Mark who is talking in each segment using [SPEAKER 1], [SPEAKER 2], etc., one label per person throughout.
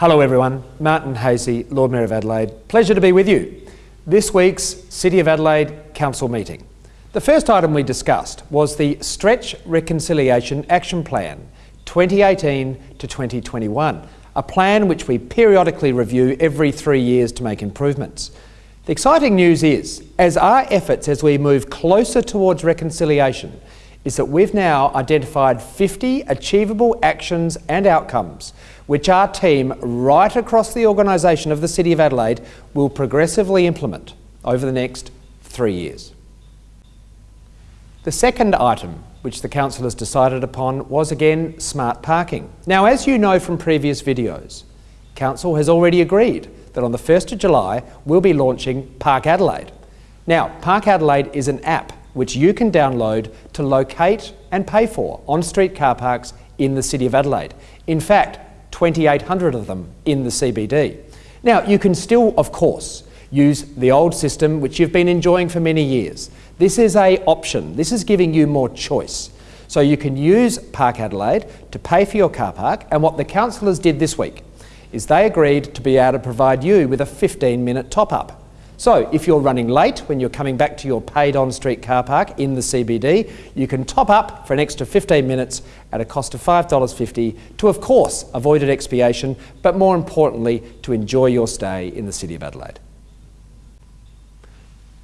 [SPEAKER 1] Hello everyone, Martin Haese, Lord Mayor of Adelaide. Pleasure to be with you. This week's City of Adelaide Council meeting. The first item we discussed was the Stretch Reconciliation Action Plan 2018 to 2021, a plan which we periodically review every three years to make improvements. The exciting news is, as our efforts as we move closer towards reconciliation, is that we've now identified 50 achievable actions and outcomes which our team right across the organisation of the City of Adelaide will progressively implement over the next three years. The second item which the Council has decided upon was again smart parking. Now as you know from previous videos, Council has already agreed that on the 1st of July we'll be launching Park Adelaide. Now Park Adelaide is an app which you can download to locate and pay for on-street car parks in the City of Adelaide. In fact, 2,800 of them in the CBD. Now, you can still, of course, use the old system which you've been enjoying for many years. This is a option. This is giving you more choice. So you can use Park Adelaide to pay for your car park and what the councillors did this week is they agreed to be able to provide you with a 15 minute top up. So if you're running late when you're coming back to your paid on-street car park in the CBD, you can top up for an extra 15 minutes at a cost of $5.50 to, of course, avoid expiation, but more importantly, to enjoy your stay in the City of Adelaide.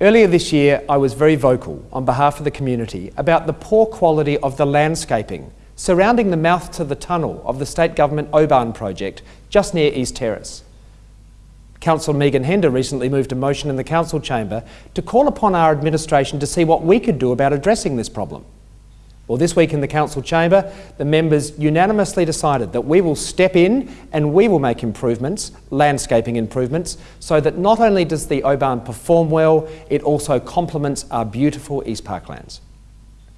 [SPEAKER 1] Earlier this year, I was very vocal on behalf of the community about the poor quality of the landscaping surrounding the mouth to the tunnel of the State Government O-Bahn project just near East Terrace. Councillor Megan Hender recently moved a motion in the council chamber to call upon our administration to see what we could do about addressing this problem. Well, this week in the council chamber, the members unanimously decided that we will step in and we will make improvements, landscaping improvements, so that not only does the O-Bahn perform well, it also complements our beautiful East Parklands.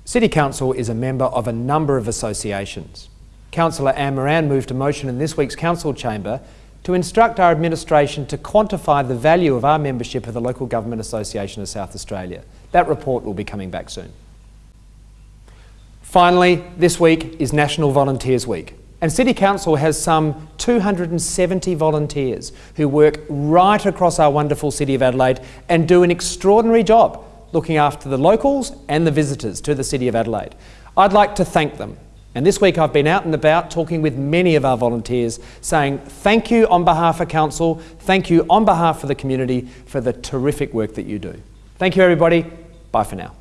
[SPEAKER 1] City Council is a member of a number of associations. Councillor Anne Moran moved a motion in this week's council chamber to instruct our administration to quantify the value of our membership of the Local Government Association of South Australia. That report will be coming back soon. Finally, this week is National Volunteers Week. And City Council has some 270 volunteers who work right across our wonderful City of Adelaide and do an extraordinary job looking after the locals and the visitors to the City of Adelaide. I'd like to thank them and this week I've been out and about talking with many of our volunteers saying thank you on behalf of Council, thank you on behalf of the community for the terrific work that you do. Thank you everybody, bye for now.